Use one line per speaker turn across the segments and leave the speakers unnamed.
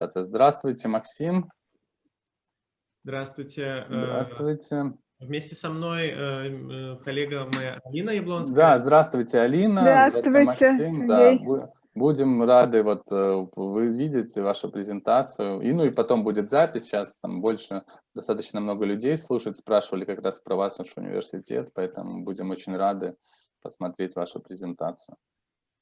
Здравствуйте, Максим.
Здравствуйте.
Здравствуйте.
Вместе со мной э, э, коллега моя Алина Яблонская.
Да, здравствуйте, Алина.
Здравствуйте, Максим.
Да, будем рады вот э, вы видите вашу презентацию. И ну и потом будет запись. Сейчас там больше достаточно много людей слушают, спрашивали как раз про вас, наш университет, поэтому будем очень рады посмотреть вашу презентацию.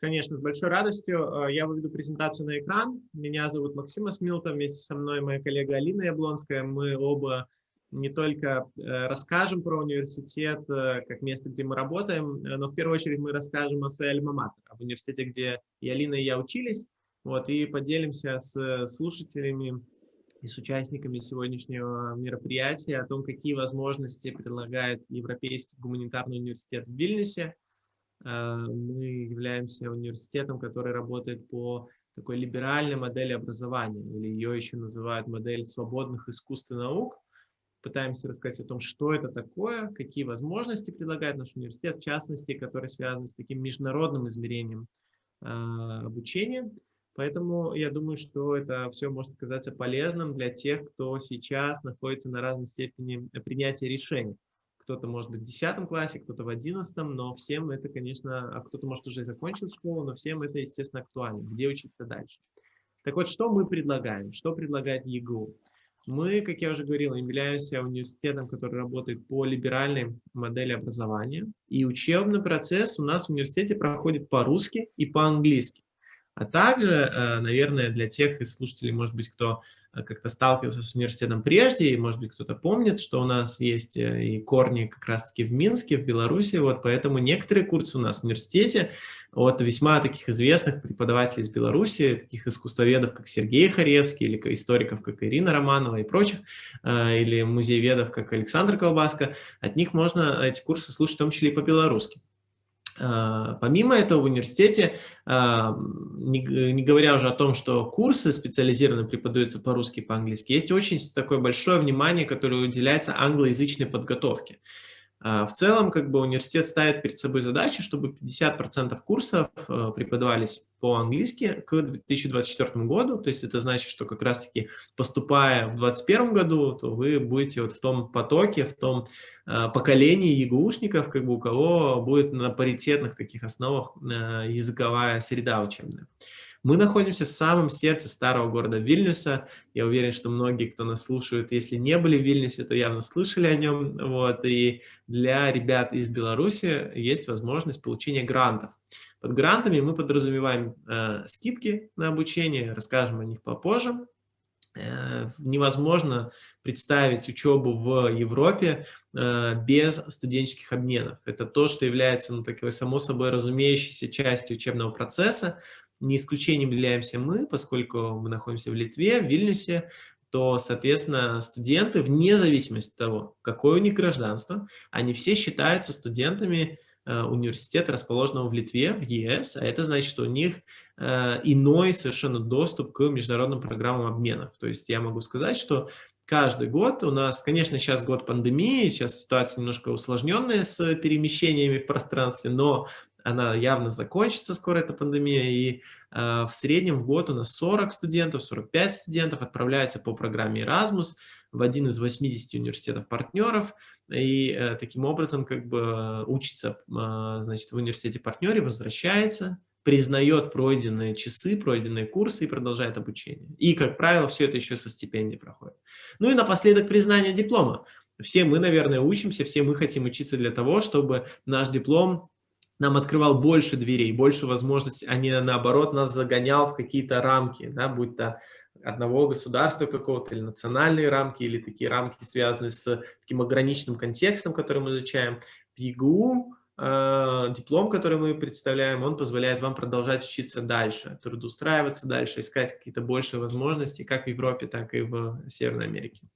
Конечно, с большой радостью. Я выведу презентацию на экран. Меня зовут Максим Асмилтов, вместе со мной моя коллега Алина Яблонская. Мы оба не только э, расскажем про университет э, как место, где мы работаем, э, но в первую очередь мы расскажем о своей альма-матер, об университете, где и Алина, и я учились, вот, и поделимся с слушателями и с участниками сегодняшнего мероприятия о том, какие возможности предлагает Европейский гуманитарный университет в Вильнюсе. Мы являемся университетом, который работает по такой либеральной модели образования, или ее еще называют модель свободных искусств и наук – пытаемся рассказать о том, что это такое, какие возможности предлагает наш университет, в частности, который связан с таким международным измерением э, обучения. Поэтому я думаю, что это все может оказаться полезным для тех, кто сейчас находится на разной степени принятия решений. Кто-то может быть в 10 классе, кто-то в 11, но всем это, конечно, а кто-то может уже закончил школу, но всем это, естественно, актуально, где учиться дальше. Так вот, что мы предлагаем? Что предлагает ЕГУ? Мы, как я уже говорил, являемся университетом, который работает по либеральной модели образования. И учебный процесс у нас в университете проходит по-русски и по-английски. А также, э, наверное, для тех из слушателей, может быть, кто э, как-то сталкивался с университетом прежде, и, может быть, кто-то помнит, что у нас есть э, и корни как раз-таки в Минске, в Беларуси, вот поэтому некоторые курсы у нас в университете от весьма таких известных преподавателей из Беларуси, таких искусствоведов, как Сергей Харевский, или историков, как Ирина Романова и прочих, или музееведов, как Александр Колбаска, от них можно эти курсы слушать в том числе и по-белорусски. А, помимо этого в университете, а, не говоря уже о том, что курсы специализированно преподаются по-русски и по-английски, есть очень такое большое внимание, которое уделяется англоязычной подготовке. А, в целом, как бы университет ставит перед собой задачу, чтобы 50% курсов э, преподавались по-английски к 2024 году. То есть это значит, что как раз-таки поступая в 2021 году, то вы будете вот в том потоке, в том э, поколении ЕГУшников, как бы у кого будет на паритетных таких основах э, языковая среда учебная. Мы находимся в самом сердце старого города Вильнюса. Я уверен, что многие, кто нас слушают, если не были в Вильнюсе, то явно слышали о нем. Вот. И для ребят из Беларуси есть возможность получения грантов. Под грантами мы подразумеваем э, скидки на обучение, расскажем о них попозже. Э, невозможно представить учебу в Европе э, без студенческих обменов. Это то, что является ну, такой само собой разумеющейся частью учебного процесса. Не исключением являемся мы, поскольку мы находимся в Литве, в Вильнюсе, то, соответственно, студенты, вне зависимости от того, какое у них гражданство, они все считаются студентами э, университета, расположенного в Литве, в ЕС, а это значит, что у них э, иной совершенно доступ к международным программам обменов. То есть я могу сказать, что каждый год у нас, конечно, сейчас год пандемии, сейчас ситуация немножко усложненная с перемещениями в пространстве, но она явно закончится скоро, эта пандемия, и э, в среднем в год у нас 40 студентов, 45 студентов отправляются по программе Erasmus в один из 80 университетов-партнеров, и э, таким образом как бы учится, э, значит, в университете-партнере, возвращается, признает пройденные часы, пройденные курсы и продолжает обучение. И, как правило, все это еще со стипендией проходит. Ну и напоследок признание диплома. Все мы, наверное, учимся, все мы хотим учиться для того, чтобы наш диплом нам открывал больше дверей, больше возможностей, а не наоборот нас загонял в какие-то рамки, да, будь то одного государства какого-то, или национальные рамки, или такие рамки, связанные с таким ограниченным контекстом, который мы изучаем. В ЕГУ э, диплом, который мы представляем, он позволяет вам продолжать учиться дальше, трудоустраиваться дальше, искать какие-то большие возможности, как в Европе, так и в Северной Америке.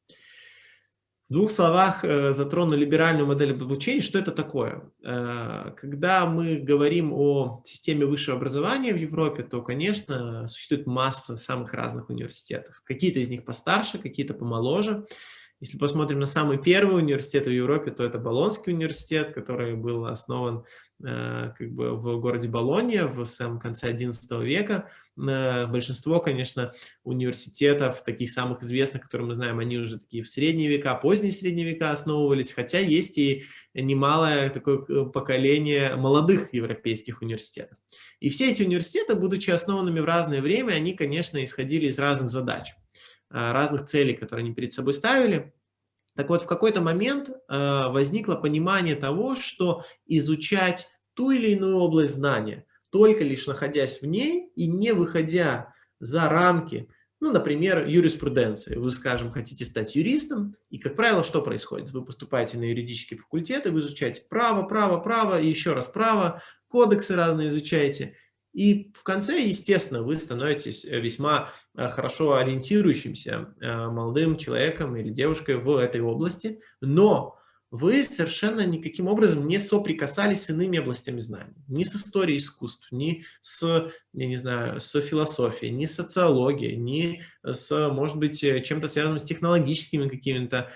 В двух словах э, затрону либеральную модель обучения. Что это такое? Э, когда мы говорим о системе высшего образования в Европе, то, конечно, существует масса самых разных университетов. Какие-то из них постарше, какие-то помоложе. Если посмотрим на самый первый университет в Европе, то это Болонский университет, который был основан э, как бы в городе Болонья в самом конце XI века. Э, большинство, конечно, университетов, таких самых известных, которые мы знаем, они уже такие в средние века, поздние средние века основывались, хотя есть и немалое такое э, поколение молодых европейских университетов. И все эти университеты, будучи основанными в разное время, они, конечно, исходили из разных задач. Э, разных целей, которые они перед собой ставили. Так вот, в какой-то момент возникло понимание того, что изучать ту или иную область знания, только лишь находясь в ней и не выходя за рамки, ну, например, юриспруденции. Вы, скажем, хотите стать юристом, и, как правило, что происходит? Вы поступаете на юридический факультет, и вы изучаете право, право, право, и еще раз право, кодексы разные изучаете, и в конце, естественно, вы становитесь э, весьма э, хорошо ориентирующимся э, молодым человеком или девушкой в этой области, но вы совершенно никаким образом не соприкасались с иными областями знаний. Ни с историей искусств, ни с, я не знаю, с философией, ни с социологией, ни с, может быть, чем-то связанным с технологическими какими-то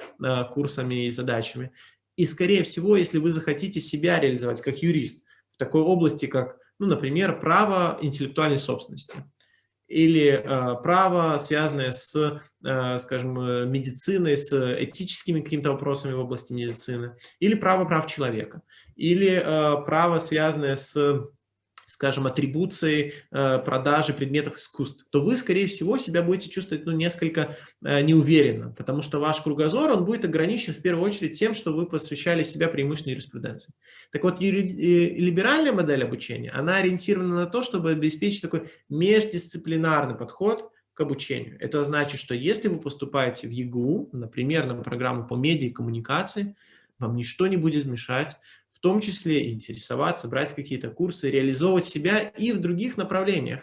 курсами и задачами. И, скорее всего, если вы захотите себя реализовать как юрист в такой области, как ну, например, право интеллектуальной собственности или э, право, связанное с, э, скажем, медициной, с этическими какими-то вопросами в области медицины, или право прав человека, или э, право, связанное с скажем, атрибуцией э, продажи предметов искусств, то вы, скорее всего, себя будете чувствовать ну, несколько э, неуверенно, потому что ваш кругозор он будет ограничен в первую очередь тем, что вы посвящали себя преимущественно юриспруденции. Так вот, либеральная модель обучения, она ориентирована на то, чтобы обеспечить такой междисциплинарный подход к обучению. Это значит, что если вы поступаете в ЕГУ, например, на программу по медиа и коммуникации, вам ничто не будет мешать в том числе интересоваться, брать какие-то курсы, реализовывать себя и в других направлениях,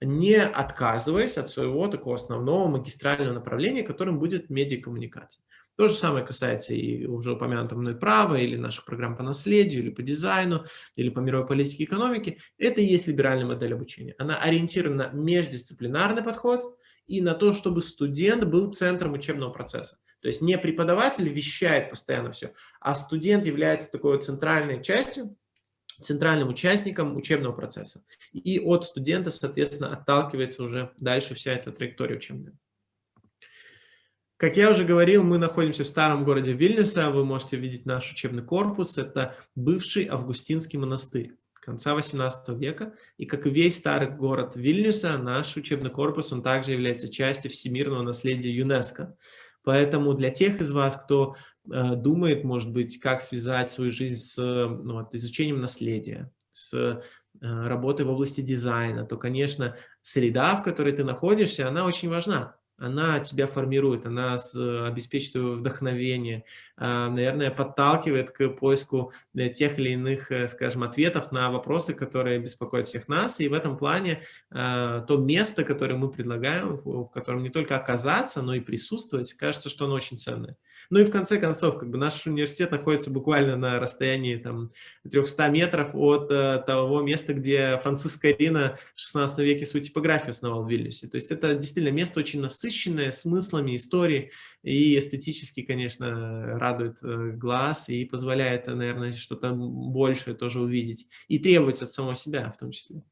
не отказываясь от своего такого основного магистрального направления, которым будет медиакоммуникация. То же самое касается и уже упомянутого мной права, или наших программ по наследию, или по дизайну, или по мировой политике и экономике. Это и есть либеральная модель обучения. Она ориентирована на междисциплинарный подход и на то, чтобы студент был центром учебного процесса. То есть не преподаватель вещает постоянно все, а студент является такой центральной частью, центральным участником учебного процесса. И от студента, соответственно, отталкивается уже дальше вся эта траектория учебная. Как я уже говорил, мы находимся в старом городе Вильнюса. Вы можете видеть наш учебный корпус. Это бывший Августинский монастырь конца 18 века. И как и весь старый город Вильнюса, наш учебный корпус, он также является частью всемирного наследия ЮНЕСКО. Поэтому для тех из вас, кто э, думает, может быть, как связать свою жизнь с ну, вот, изучением наследия, с э, работой в области дизайна, то, конечно, среда, в которой ты находишься, она очень важна она тебя формирует, она обеспечивает вдохновение, а, наверное, подталкивает к поиску э, тех или иных, э, скажем, ответов на вопросы, которые беспокоят всех нас. И в этом плане а, то место, которое мы предлагаем, в котором не только оказаться, но и присутствовать, кажется, что оно очень ценное. Ну и в конце концов, как бы наш университет находится буквально на расстоянии там, 300 метров от э, того места, где Франциск Карина в 16 веке свою типографию основал в Вильнюсе. То есть это действительно место очень насыщенное смыслами истории и эстетически, конечно, радует э, глаз и позволяет, наверное, что-то большее тоже увидеть и требовать от самого себя в том числе.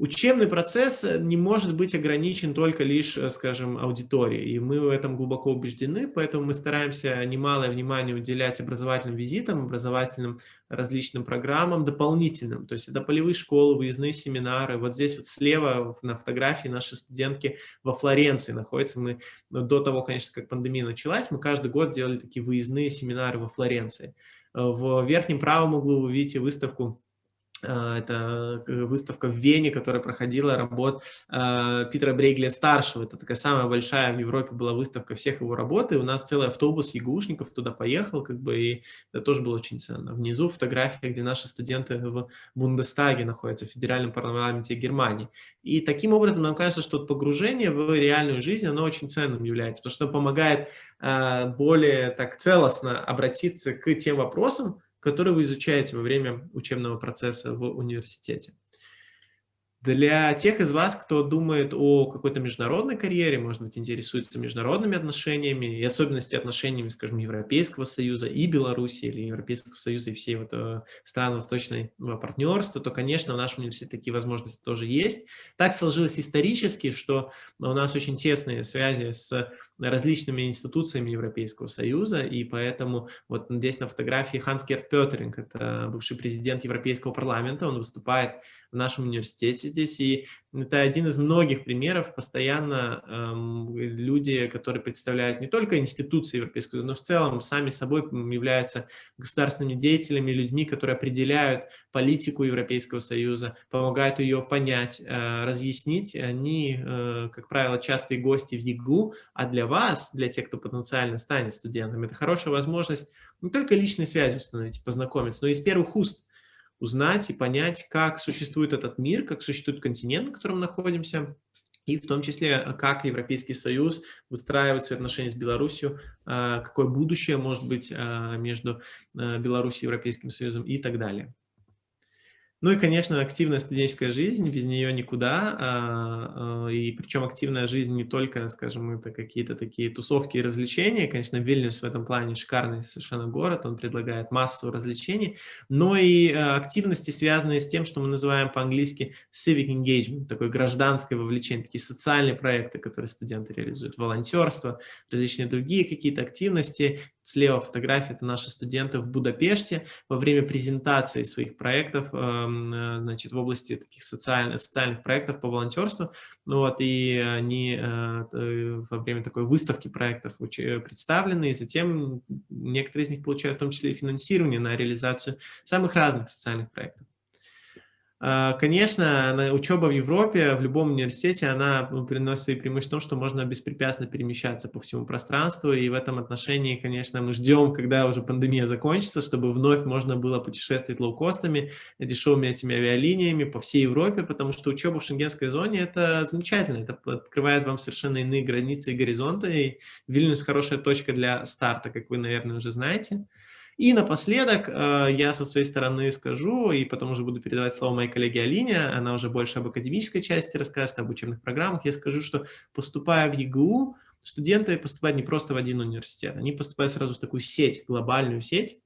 Учебный процесс э, не может быть ограничен только лишь, э, скажем, аудиторией, и мы в этом глубоко убеждены, поэтому мы стараемся немалое внимание уделять образовательным визитам, образовательным различным программам дополнительным, то есть это полевые школы, выездные семинары. Вот здесь вот слева на фотографии наши студентки во Флоренции находятся. Мы ну, до того, конечно, как пандемия началась, мы каждый год делали такие выездные семинары во Флоренции. Э, в верхнем правом углу вы видите выставку это э, выставка в Вене, которая проходила работ э, Питера Брейгля-старшего. Это такая самая большая в Европе была выставка всех его работ, и у нас целый автобус ягушников туда поехал, как бы, и это тоже было очень ценно. Внизу фотография, где наши студенты в Бундестаге находятся, в федеральном парламенте Германии. И таким образом нам кажется, что погружение в реальную жизнь, оно очень ценным является, потому что помогает э, более так целостно обратиться к тем вопросам, которые вы изучаете во время учебного процесса в университете. Для тех из вас, кто думает о какой-то международной карьере, может быть, интересуется международными отношениями и особенности отношениями, скажем, Европейского Союза и Беларуси, или Европейского Союза и всей вот э, стран Восточного партнерства, то, конечно, в нашем университете такие возможности тоже есть. Так сложилось исторически, что у нас очень тесные связи с различными институциями Европейского Союза, и поэтому вот здесь на фотографии Ханс Герт Петеринг, это бывший президент Европейского парламента, он выступает в нашем университете здесь, и это один из многих примеров, постоянно эм, люди, которые представляют не только институции Европейского Союза, но в целом сами собой являются государственными деятелями, людьми, которые определяют политику Европейского Союза, помогают ее понять, э, разъяснить. Они, э, как правило, частые гости в ЕГУ, а для вас, для тех, кто потенциально станет студентом, это хорошая возможность не только личной связи установить, познакомиться, но и из первых уст узнать и понять, как существует этот мир, как существует континент, на котором находимся, и в том числе, как Европейский Союз выстраивает свои отношения с Беларусью, а, какое будущее может быть а, между а, Беларусью и Европейским Союзом и так далее. Ну и, конечно, активная студенческая жизнь, без нее никуда. А, а, и причем активная жизнь не только, скажем, это какие-то такие тусовки и развлечения. Конечно, Вильнюс в этом плане шикарный совершенно город, он предлагает массу развлечений, но и а, активности, связанные с тем, что мы называем по-английски civic engagement, такое гражданское вовлечение, такие социальные проекты, которые студенты реализуют, волонтерство, различные другие какие-то активности, Слева фотография – это наши студенты в Будапеште во время презентации своих проектов э, значит, в области таких социальных, социальных проектов по волонтерству. Ну, вот, и они э, во время такой выставки проектов представлены, и затем некоторые из них получают в том числе и финансирование на реализацию самых разных социальных проектов. А, конечно, учеба в Европе, в любом университете, она ну, приносит свои преимущества в том, что можно беспрепятственно перемещаться по всему пространству, и в этом отношении, конечно, мы ждем, когда уже пандемия закончится, чтобы вновь можно было путешествовать лоукостами, дешевыми этими авиалиниями по всей Европе, потому что учеба в шенгенской зоне – это замечательно, это открывает вам совершенно иные границы и горизонты, и Вильнюс – хорошая точка для старта, как вы, наверное, уже знаете. И напоследок э, я со своей стороны скажу, и потом уже буду передавать слово моей коллеге Алине, она уже больше об академической части расскажет, об учебных программах. Я скажу, что поступая в ЕГУ, студенты поступают не просто в один университет, они поступают сразу в такую сеть, глобальную сеть,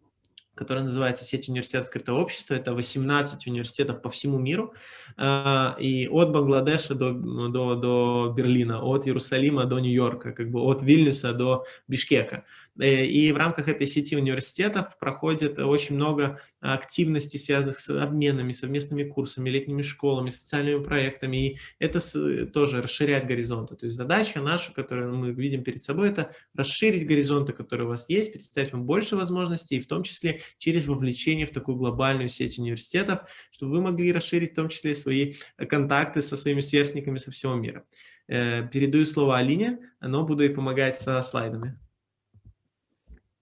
которая называется «Сеть университетов открытого общества». Это 18 университетов по всему миру, э, и от Бангладеша до, до, до Берлина, от Иерусалима до Нью-Йорка, как бы от Вильнюса до Бишкека. Э, и в рамках этой сети университетов проходит очень много активностей, связанных с обменами, совместными курсами, летними школами, социальными проектами. И это тоже расширяет горизонты. То есть задача наша, которую мы видим перед собой, это расширить горизонты, которые у вас есть, представить вам больше возможностей, в том числе через вовлечение в такую глобальную сеть университетов, чтобы вы могли расширить в том числе свои контакты со своими сверстниками со всего мира. Э, передаю слово Алине, но буду ей помогать со слайдами.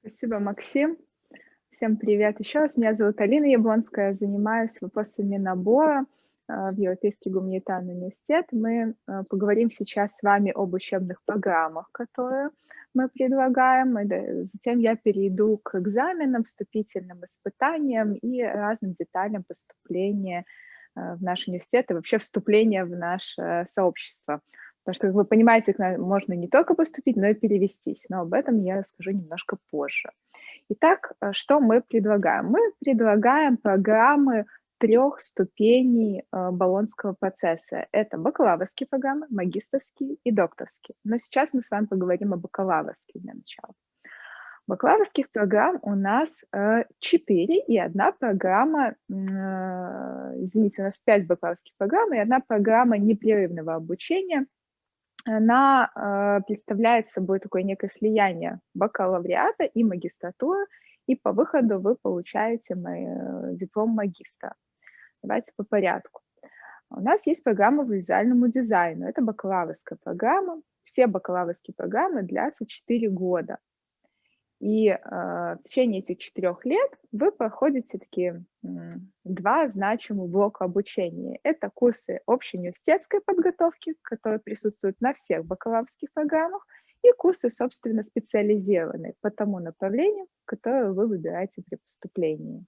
Спасибо, Максим. Всем привет еще раз. Меня зовут Алина Яблонская, занимаюсь вопросами набора э, в Европейский гуманитарный университет. Мы э, поговорим сейчас с вами об учебных программах, которые мы предлагаем. Затем я перейду к экзаменам, вступительным испытаниям и разным деталям поступления э, в наш университет и вообще вступления в наше сообщество. Потому что, как вы понимаете, можно не только поступить, но и перевестись. Но об этом я расскажу немножко позже. Итак, э, что мы предлагаем? Мы предлагаем программы трех ступеней э, Болонского процесса. Это бакалаврские программы, магистрские и докторские. Но сейчас мы с вами поговорим о бакалаврских для начала. Бакалаврских программ у нас э, четыре, и одна программа, извините, у нас пять бакалаврских программ, и одна программа непрерывного обучения – она э, представляет собой такое некое слияние бакалавриата и магистратуры, и по выходу вы получаете э, диплом магистра. Давайте по порядку. У нас есть программа по визуальному дизайну. Это бакалаврская программа. Все бакалаврские программы длятся 4 года. И э, в течение этих четырех лет вы проходите такие два значимых блока обучения. Это курсы общей университетской подготовки, которые присутствуют на всех бакалаврских программах, и курсы, собственно, специализированные по тому направлению, которое вы выбираете при поступлении.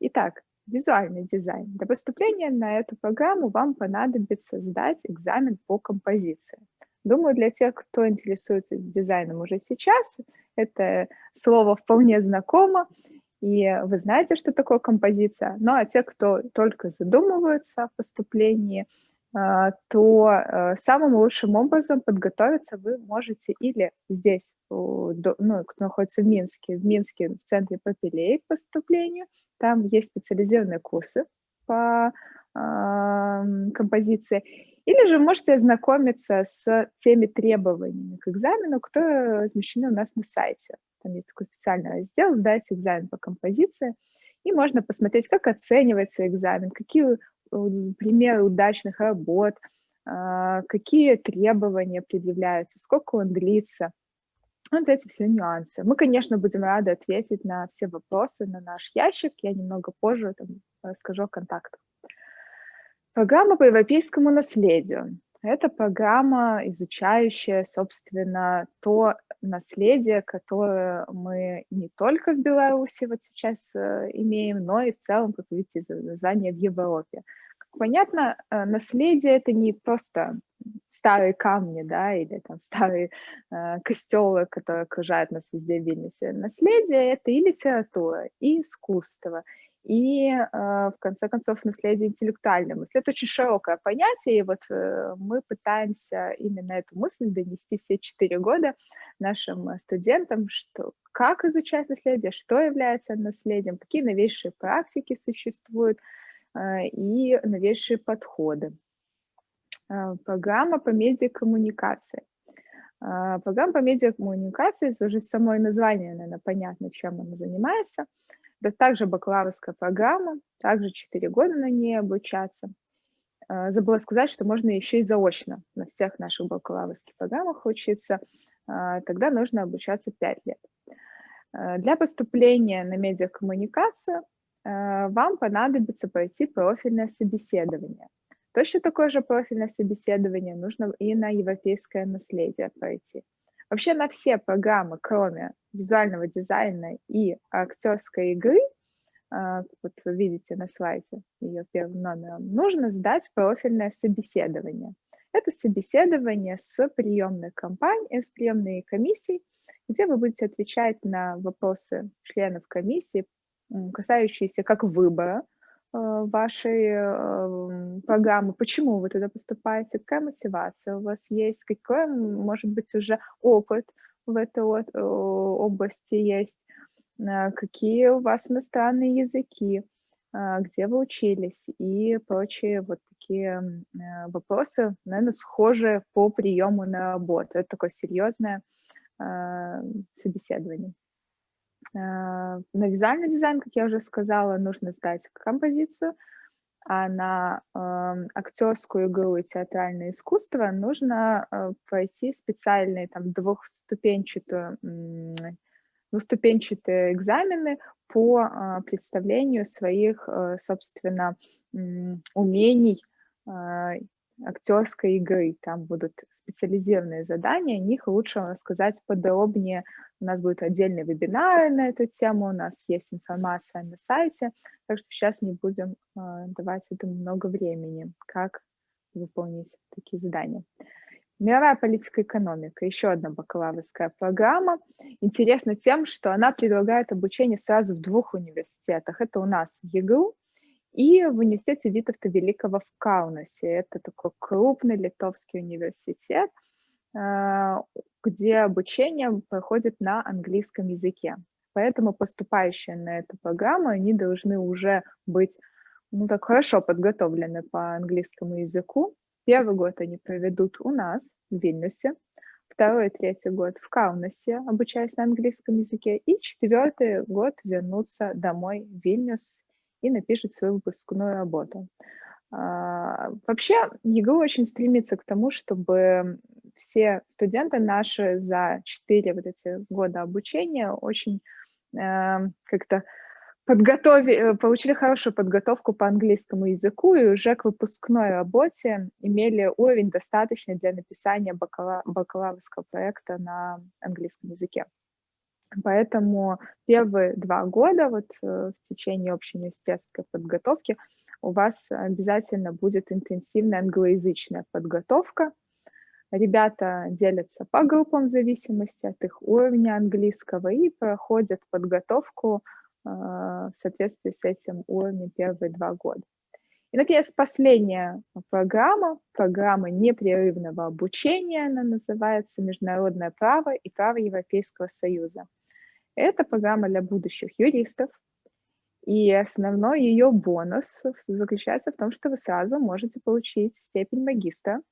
Итак, визуальный дизайн. Для поступления на эту программу вам понадобится сдать экзамен по композиции. Думаю, для тех, кто интересуется дизайном уже сейчас, это слово вполне знакомо, и вы знаете, что такое композиция. Ну а те, кто только задумываются о поступлении, а, то э, самым лучшим образом подготовиться вы можете или здесь, ну, кто находится в Минске, в Минске в центре Попелей к поступлению, там есть специализированные курсы по композиции, или же можете ознакомиться с теми требованиями к экзамену, которые размещены у нас на сайте. Там есть такой специальный раздел «Сдать экзамен по композиции», и можно посмотреть, как оценивается экзамен, какие примеры удачных работ, а, какие требования предъявляются, сколько он длится. Вот эти все нюансы. Мы, конечно, будем рады ответить на все вопросы на наш ящик. Я немного позже там, расскажу о контактах. Программа по европейскому наследию. Это программа, изучающая, собственно, то наследие, которое мы не только в Беларуси вот сейчас э, имеем, но и в целом, как видите, название в Европе. Как понятно, э, наследие — это не просто старые камни, да, или там старые э, костелы, которые окружают нас везде в Вильнюсе. Наследие — это и литература, и искусство, и, э, в конце концов, наследие интеллектуальной мысли. Это очень широкое понятие, и вот э, мы пытаемся именно эту мысль донести все четыре года нашим студентам, что как изучать наследие, что является наследием, какие новейшие практики существуют э, и новейшие подходы. Программа по медиакоммуникации. Программа по медиакоммуникации, уже самое название, наверное, понятно, чем она занимается – это также бакалаврская программа, также 4 года на ней обучаться. А, забыла сказать, что можно еще и заочно на всех наших бакалаврских программах учиться. А, тогда нужно обучаться 5 лет. А, для поступления на медиакоммуникацию вам понадобится пройти профильное собеседование. Точно такое же профильное собеседование нужно и на европейское наследие пройти. Вообще на все программы, кроме визуального дизайна и актерской игры, а, вот вы видите на слайде ее первым номером, нужно сдать профильное собеседование. Это собеседование с приемной компанией, с приемной комиссией, где вы будете отвечать на вопросы членов комиссии, касающиеся как выбора Э, вашей э, программы, почему вы туда поступаете, какая мотивация у вас есть, какой, может быть, уже опыт в этой области есть, э, какие у вас иностранные языки, где вы учились? И прочие вот такие вопросы, наверное, схожие по приему на работу. Это такое серьезное собеседование. Э, на визуальный дизайн, как я уже сказала, нужно сдать композицию, а на э, актерскую игру и театральное искусство нужно э, пройти специальные там двухступенчатые, двухступенчатые экзамены по э, представлению своих, собственно, умений актерской игры. Там будут специализированные задания, о них лучше рассказать подробнее. У нас будет отдельный вебинар на эту тему, у нас есть информация на сайте, так что сейчас не будем э, давать этому много времени, как выполнить такие задания. Мировая политика и экономика, еще одна бакалаврская программа. Интересна тем, что она предлагает обучение сразу в двух университетах. Это у нас в ЕГУ и в университете Витовта Великого в Каунасе. Это такой крупный литовский университет, а, где обучение проходит на английском языке. Поэтому поступающие на эту программу, они должны уже быть ну, так хорошо подготовлены по английскому языку. Первый год они проведут у нас, в Вильнюсе, второй и третий год в Каунасе, обучаясь на английском языке, и четвертый год вернуться домой в Вильнюс и напишет свою выпускную работу. А, вообще, ЕГУ очень стремится к тому, чтобы все студенты наши за 4 вот эти года обучения очень э, как-то подготовили, получили хорошую подготовку по английскому языку и уже к выпускной работе имели уровень достаточный для написания бакала, бакалаврского проекта на английском языке. Поэтому первые два года вот э, в течение общеуниверситетской подготовки у вас обязательно будет интенсивная англоязычная подготовка. Ребята делятся по группам в зависимости от их уровня английского и проходят подготовку э, в соответствии с этим уровнем первые два года. И, наконец, последняя программа, программа непрерывного обучения, она называется «Международное право и право Европейского Союза». Это программа для будущих юристов, и основной ее бонус заключается в том, что вы сразу можете получить степень магистра,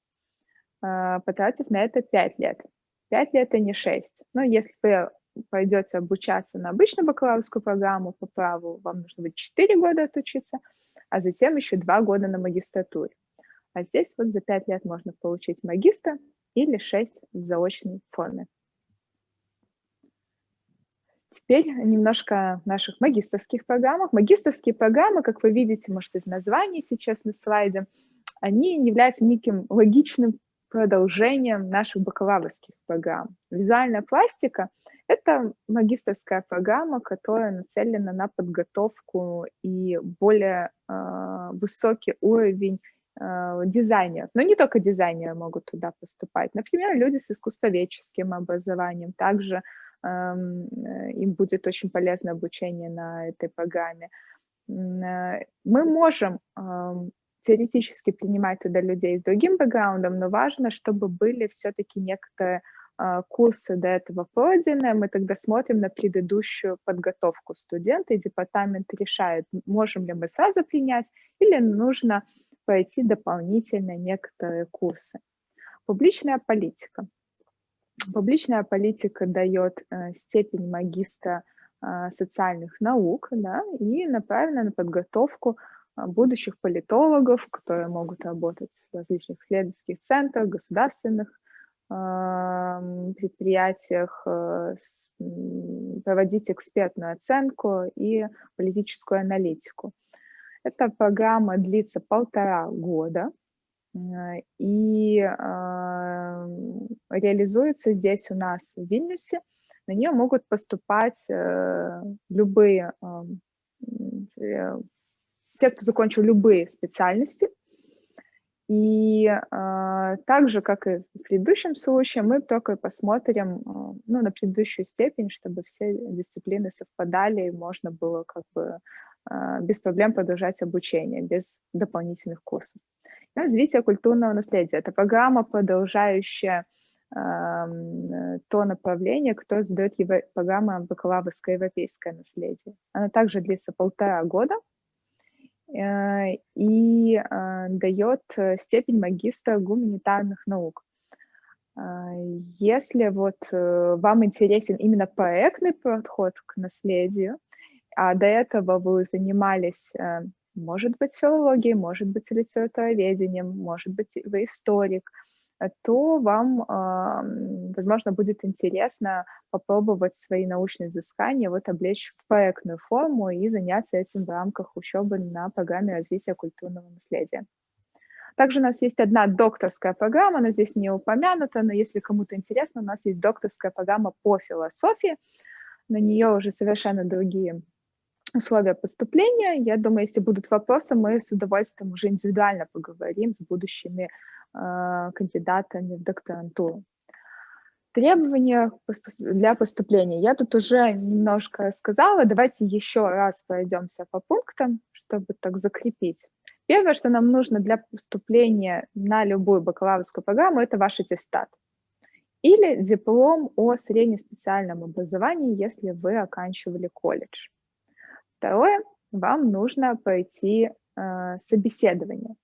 а, потратив на это 5 лет. 5 лет, а не 6. Но если вы пойдете обучаться на обычную бакалаврскую программу по праву, вам нужно будет 4 года отучиться, а затем еще 2 года на магистратуре. А здесь вот за 5 лет можно получить магистра или 6 в заочной форме. Теперь немножко наших магистрских программах. Магистрские программы, как вы видите, может, из названия сейчас на слайде, они являются неким логичным продолжением наших бакалаврских программ. Визуальная пластика — это магистрская программа, которая нацелена на подготовку и более э, высокий уровень э, дизайнеров. Но не только дизайнеры могут туда поступать. Например, люди с искусствоведческим образованием, также им будет очень полезно обучение на этой программе. Э, мы можем теоретически принимать туда людей с другим бэкграундом, но важно, чтобы были все-таки некоторые а, курсы до этого пройдены, мы тогда смотрим на предыдущую подготовку студента, и департамент решает, можем ли мы сразу принять или нужно пройти дополнительно некоторые курсы. Публичная политика. Публичная политика дает э, степень магистра э, социальных наук да, и направлена на подготовку э, будущих политологов, которые могут работать в различных исследовательских центрах, государственных предприятиях, проводить экспертную оценку и политическую аналитику. Эта программа длится полтора года, и а, реализуется здесь у нас в Вильнюсе. На нее могут поступать э, любые, э, те, кто закончил любые специальности. И э, так же, как и в предыдущем случае, мы только посмотрим э, ну, на предыдущую степень, чтобы все дисциплины совпадали, и можно было как бы э, без проблем продолжать обучение, без дополнительных курсов. Развитие культурного наследия. Это программа, продолжающая э, то направление, которое задает его, программа бакалаврское европейское наследие. Она также длится полтора года э, и э, дает степень магистра гуманитарных наук. Э, если вот э, вам интересен именно проектный подход к наследию, а до этого вы занимались э, может быть филологией, может быть литературоведением, может быть вы историк, э, то вам, возможно, будет интересно попробовать свои научные изыскания вот облечь в проектную форму и заняться этим в рамках учебы на программе развития культурного наследия. Также у нас есть одна докторская программа, она здесь не упомянута, но если кому-то интересно, у нас есть докторская программа по философии. На нее уже совершенно другие условия поступления. Я думаю, если будут вопросы, мы с удовольствием уже индивидуально поговорим с будущими э, кандидатами в докторантуру. Требования для поступления. Я тут уже немножко сказала. Давайте еще раз пройдемся по пунктам, чтобы так закрепить. Первое, что нам нужно для поступления на любую бакалаврскую программу, это ваш аттестат. Или диплом о среднеспециальном образовании, если вы оканчивали колледж. Второе, вам нужно пройти э, собеседование.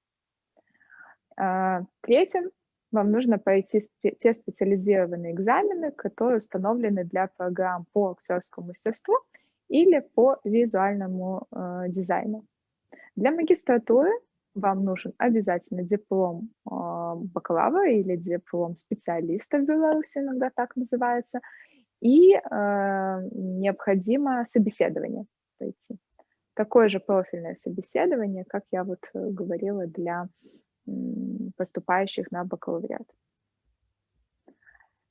Э, третье, вам нужно пройти спе те специализированные экзамены, которые установлены для программ по актерскому мастерству или по визуальному э, дизайну. Для магистратуры вам нужен обязательно диплом э, бакалавра или диплом специалиста в Беларуси, иногда так называется, и э, необходимо собеседование пройти. Такое же профильное собеседование, как я вот э, говорила, для поступающих на бакалавриат.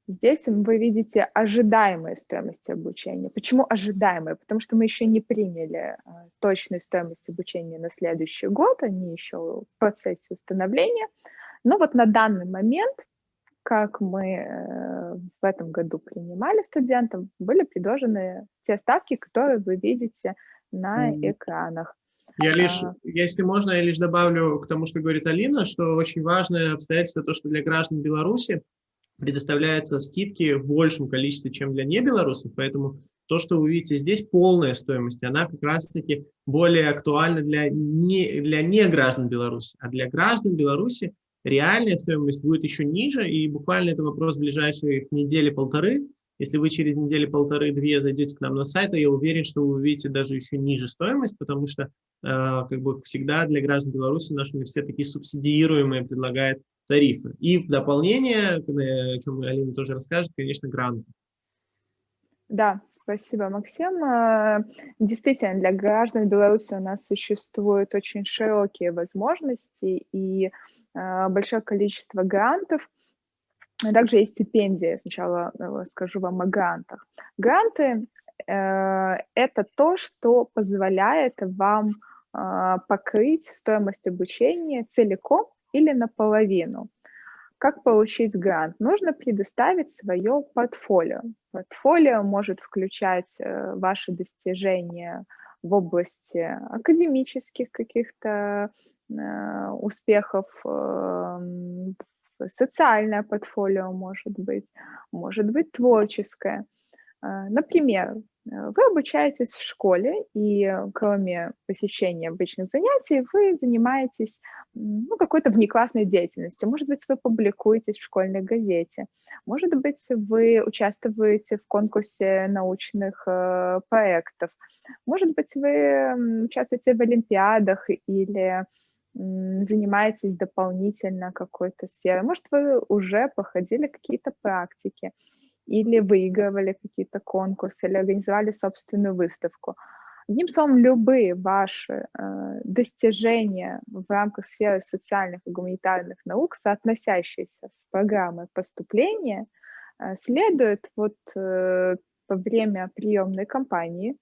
Здесь вы видите ожидаемые стоимости обучения. Почему ожидаемые? Потому что мы еще не приняли э, точную стоимость обучения на следующий год, они еще в процессе установления. Но вот на данный момент, как мы э, в этом году принимали студентов, были предложены те ставки, которые вы видите на экранах.
Я лишь, а... если можно, я лишь добавлю к тому, что говорит Алина, что очень важное обстоятельство то, что для граждан Беларуси предоставляются скидки в большем количестве, чем для небелорусов, поэтому то, что вы видите здесь, полная стоимость, она как раз-таки более актуальна для не, для не граждан Беларуси, а для граждан Беларуси реальная стоимость будет еще ниже, и буквально это вопрос ближайших недели-полторы. Если вы через недели-полторы-две зайдете к нам на сайт, то я уверен, что вы увидите даже еще ниже стоимость, потому что э, как бы всегда для граждан Беларуси наш университет такие субсидиируемые предлагает тарифы. И в дополнение, о чем Алина тоже расскажет, конечно, гранты.
Да, спасибо, Максим. Э, действительно, для граждан Беларуси у нас существуют очень широкие возможности и э, большое количество грантов. Также есть стипендии. Сначала э, скажу вам о грантах. Гранты – это то, что позволяет вам покрыть стоимость обучения целиком или наполовину. Как получить грант? Нужно предоставить свое портфолио. Портфолио может включать э, ваши достижения в области академических каких-то э, успехов, эм, социальное портфолио может быть, может быть творческое. Э, например, Э, вы обучаетесь в школе, и э, кроме посещения обычных занятий, вы занимаетесь ну, какой-то внеклассной деятельностью. Может быть, вы публикуетесь в школьной газете. Может быть, вы участвуете в конкурсе научных э, проектов. Может быть, вы участвуете в олимпиадах или занимаетесь дополнительно какой-то сферой. Может, вы уже проходили какие-то практики или выигрывали какие-то конкурсы, или организовали собственную выставку. Одним словом, любые ваши э, достижения в рамках сферы социальных и гуманитарных наук, соотносящиеся с программой поступления, э, следует вот э, во время приемной кампании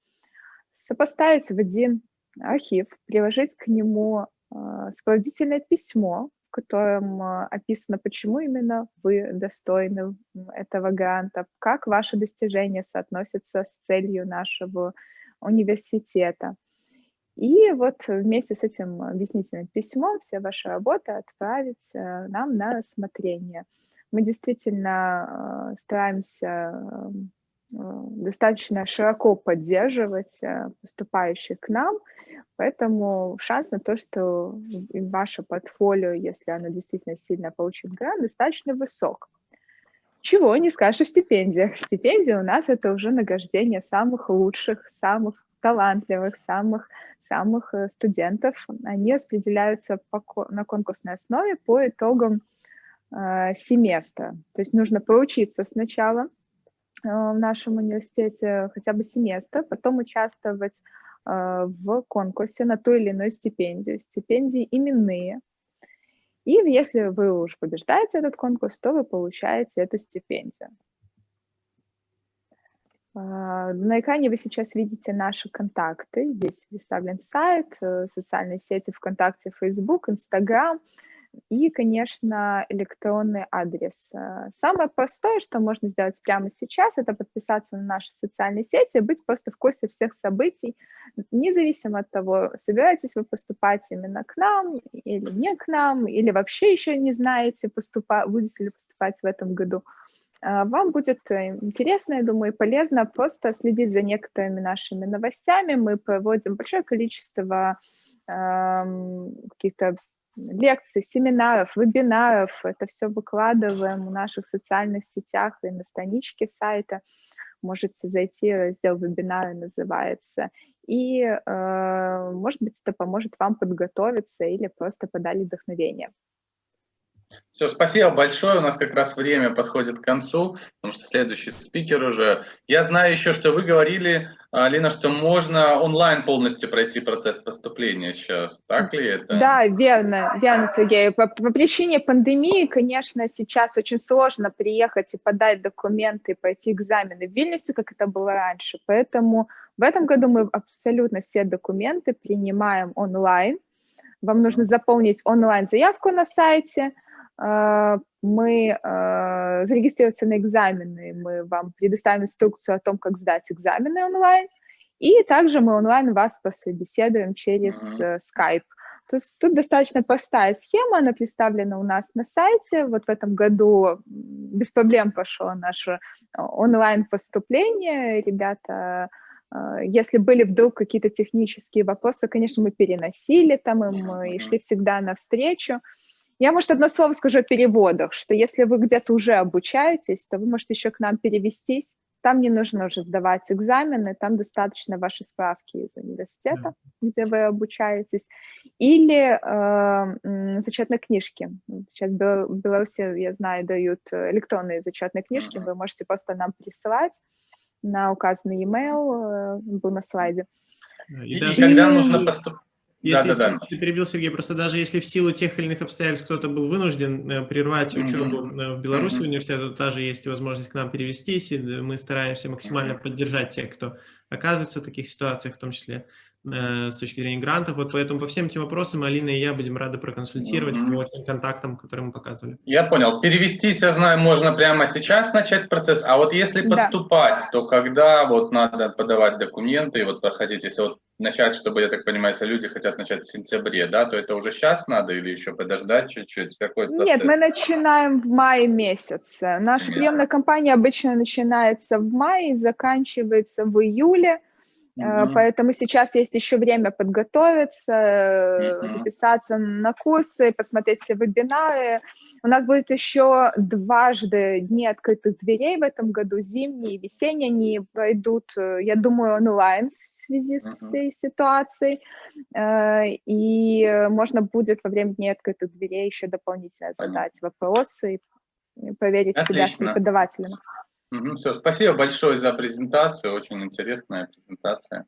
сопоставить в один архив, приложить к нему сопроводительное письмо, в котором а, описано, почему именно вы достойны этого гранта, как ваши достижения соотносятся с целью нашего университета. И вот вместе с этим объяснительным письмом все ваши работы отправить э, нам на рассмотрение. Мы действительно э, стараемся достаточно широко поддерживать поступающих к нам, Поэтому шанс на то, что ваше портфолио, если оно действительно сильно получит грант, достаточно высок. Чего не скажешь о стипендиях. Стипендии у нас это уже награждение самых лучших, самых талантливых, самых, самых э, студентов. Они распределяются по, на конкурсной основе по итогам э, семестра. То есть нужно поучиться сначала э, в нашем университете хотя бы семестр, потом участвовать а, в конкурсе на ту или иную стипендию. Стипендии именные. И если вы уже побеждаете этот конкурс, то вы получаете эту стипендию. А, на экране вы сейчас видите наши контакты. Здесь представлен сайт, э, социальные сети ВКонтакте, Facebook, Instagram – и, конечно, электронный адрес. Э, самое простое, что можно сделать прямо сейчас, это подписаться на наши социальные сети, быть просто в курсе всех событий, независимо от того, собираетесь вы поступать именно к нам или не к нам, или вообще еще не знаете, поступа будете ли поступать в этом году. Э, вам будет э, интересно, я думаю, и полезно просто следить за некоторыми нашими новостями. Мы проводим большое количество эм, каких-то лекций, семинаров, вебинаров. Это все выкладываем в наших социальных сетях и на страничке сайта. Можете зайти, раздел вебинары называется. И, э, может быть, это поможет вам подготовиться или просто подали вдохновение.
Все, спасибо большое. У нас как раз время подходит к концу, потому что следующий спикер уже. Я знаю еще, что вы говорили, Алина, что можно онлайн полностью пройти процесс поступления сейчас. Так ли это?
Да, верно, верно, Сергей. По, по причине пандемии, конечно, сейчас очень сложно приехать и подать документы, пойти экзамены в Вильнюсе, как это было раньше. Поэтому в этом году мы абсолютно все документы принимаем онлайн. Вам нужно заполнить онлайн-заявку на сайте – мы а, зарегистрироваться на экзамены, мы вам предоставим инструкцию о том, как сдать экзамены онлайн, и также мы онлайн вас пособеседуем через uh Skype. То есть тут достаточно простая схема, она представлена у нас на сайте. Вот в этом году без проблем пошло наше онлайн-поступление. Ребята, если были вдруг какие-то технические вопросы, конечно, мы переносили там им и шли всегда навстречу. Я, может, одно слово скажу о переводах, что если вы где-то уже обучаетесь, то вы можете еще к нам перевестись. Там не нужно уже сдавать экзамены, там достаточно ваши справки из университета, yeah. где вы обучаетесь, или э, зачетные книжки. Сейчас в Беларуси, я знаю, дают электронные зачетные книжки, вы можете просто нам присылать на указанный e-mail, э, был на слайде.
И, и даже когда нужно поступить?
Если, да, да, да. перебил Сергей, просто даже если в силу тех или иных обстоятельств кто-то был вынужден э, прервать mm -hmm. учебу в Беларуси mm -hmm. университете, то также есть возможность к нам перевестись, и мы стараемся максимально mm -hmm. поддержать тех, кто оказывается в таких ситуациях, в том числе э, с точки зрения грантов. Вот поэтому по всем этим вопросам Алина и я будем рады проконсультировать mm -hmm. по тем контактам, которые мы показывали.
Я понял. Перевестись, я знаю, можно прямо сейчас начать процесс, а вот если поступать, да. то когда вот надо подавать документы и вот проходить, если вот начать, чтобы, я так понимаю, если люди хотят начать в сентябре, да, то это уже сейчас надо или еще подождать чуть-чуть? Какой процесс?
Нет, мы начинаем в мае месяце. Наша приемная кампания обычно начинается в мае и заканчивается в июле. Mm-hmm. Поэтому сейчас есть еще время подготовиться, mm-hmm. записаться на курсы, посмотреть все вебинары, у нас будет еще дважды дни открытых дверей в этом году, зимние и весенние, они пройдут, э, я думаю, онлайн в связи с всей ситуацией, и можно будет во время дней открытых дверей еще дополнительно задать вопросы и проверить Отлично. себя с преподавателем.
Все, спасибо большое за презентацию, очень интересная презентация.